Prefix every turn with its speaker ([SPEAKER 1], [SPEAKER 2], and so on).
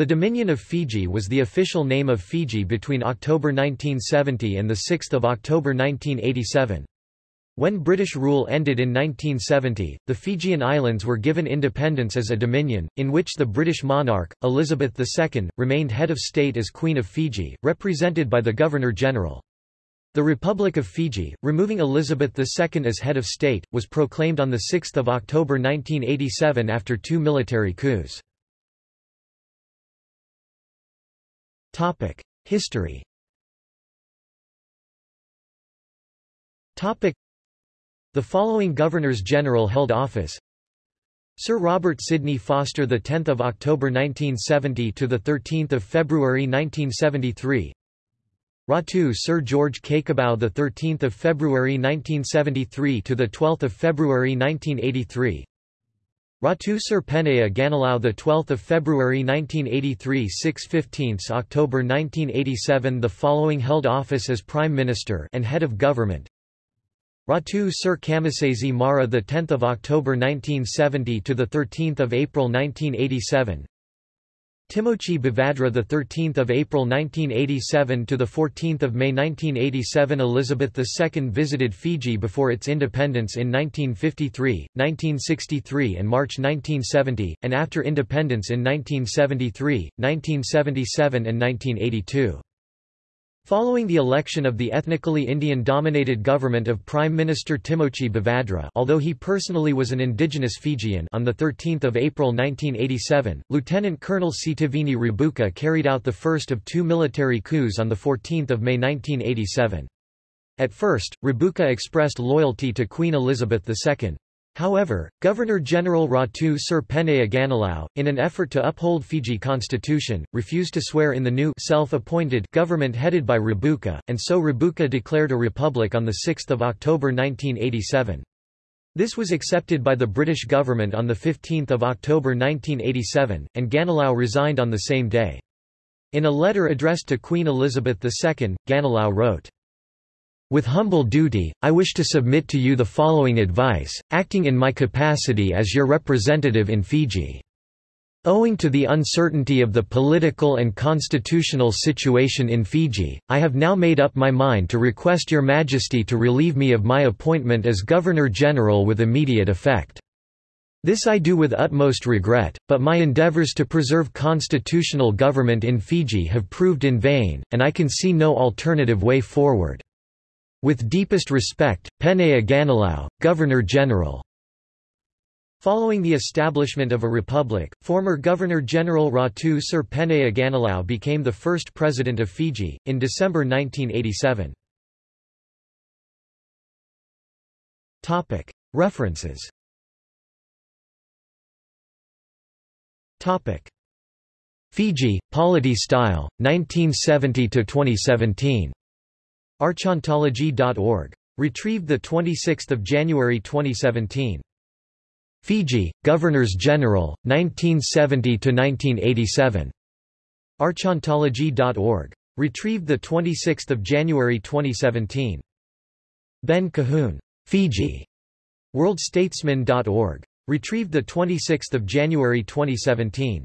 [SPEAKER 1] The Dominion of Fiji was the official name of Fiji between October 1970 and 6 October 1987. When British rule ended in 1970, the Fijian Islands were given independence as a dominion, in which the British monarch, Elizabeth II, remained head of state as Queen of Fiji, represented by the Governor-General. The Republic of Fiji, removing Elizabeth II as head of state, was proclaimed on 6 October 1987 after two military coups. History. The following Governors-General held office. Sir Robert Sidney Foster the 10th of October 1970 to the 13th of February 1973 Ratu Sir George Cakobau the 13th of February 1973 to the 12th of February 1983 Ratu Sir Penaia Ganilau the 12th of February 1983 6/15 October 1987 the following held office as Prime Minister and Head of Government. Ratu Sir Kamisese Mara the 10th of October 1970 to the 13th of April 1987 Timoci Bavadra the 13th of April 1987 to the 14th of May 1987 Elizabeth II visited Fiji before its independence in 1953, 1963 and March 1970 and after independence in 1973, 1977 and 1982 Following the election of the ethnically Indian-dominated government of Prime Minister Timoci Bavadra although he personally was an indigenous Fijian on 13 April 1987, Lieutenant Colonel Sitiveni Rabuka carried out the first of two military coups on 14 May 1987. At first, Rabuka expressed loyalty to Queen Elizabeth II. However, Governor-General Ratu Sir Penaia Ganilau, in an effort to uphold Fiji constitution, refused to swear in the new self-appointed government headed by Rabuka, and so Rabuka declared a republic on 6 October 1987. This was accepted by the British government on 15 October 1987, and Ganilau resigned on the same day. In a letter addressed to Queen Elizabeth II, Ganilau wrote, with humble duty, I wish to submit to you the following advice, acting in my capacity as your representative in Fiji. Owing to the uncertainty of the political and constitutional situation in Fiji, I have now made up my mind to request Your Majesty to relieve me of my appointment as Governor-General with immediate effect. This I do with utmost regret, but my endeavours to preserve constitutional government in Fiji have proved in vain, and I can see no alternative way forward. With deepest respect, Penaia Ganilau, Governor-General. Following the establishment of a republic, former Governor-General Ratu Sir Penaia Ganilau became the first president of Fiji, in December 1987. References Fiji, polity style, 1970–2017. Archontology.org. Retrieved 26 January 2017. Fiji, Governors-General, 1970–1987. Archontology.org. Retrieved 26 January 2017. Ben Cahoon. Fiji. WorldStatesman.org. Retrieved 26 January 2017.